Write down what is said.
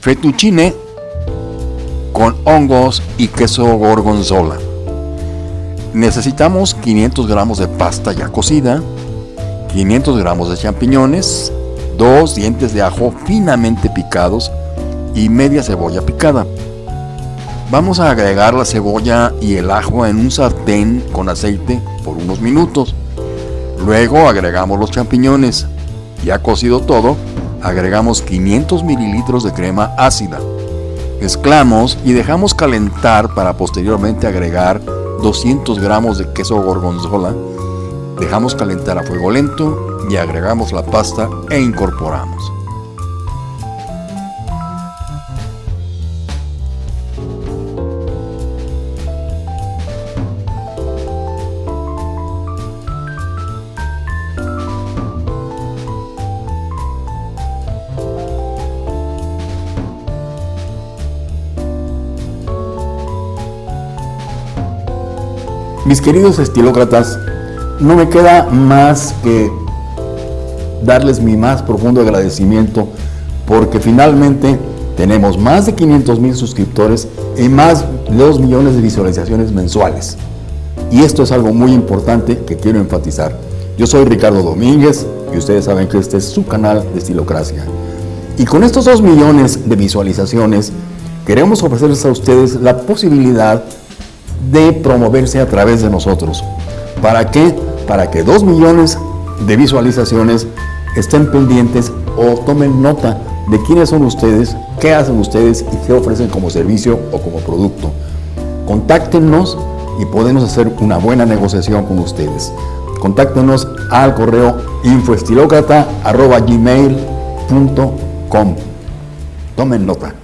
fettuccine con hongos y queso gorgonzola. Necesitamos 500 gramos de pasta ya cocida, 500 gramos de champiñones, dos dientes de ajo finamente picados y media cebolla picada. Vamos a agregar la cebolla y el ajo en un sartén con aceite por unos minutos. Luego agregamos los champiñones. Ya cocido todo, agregamos 500 mililitros de crema ácida. Mezclamos y dejamos calentar para posteriormente agregar 200 gramos de queso gorgonzola. Dejamos calentar a fuego lento y agregamos la pasta e incorporamos. Mis queridos estilócratas, no me queda más que darles mi más profundo agradecimiento porque finalmente tenemos más de 500 mil suscriptores y más de 2 millones de visualizaciones mensuales. Y esto es algo muy importante que quiero enfatizar. Yo soy Ricardo Domínguez y ustedes saben que este es su canal de Estilocracia. Y con estos 2 millones de visualizaciones, queremos ofrecerles a ustedes la posibilidad de promoverse a través de nosotros. ¿Para qué? Para que 2 millones de visualizaciones estén pendientes o tomen nota de quiénes son ustedes, qué hacen ustedes y qué ofrecen como servicio o como producto. Contáctenos y podemos hacer una buena negociación con ustedes. Contáctenos al correo infoestilocrata.gmail.com Tomen nota.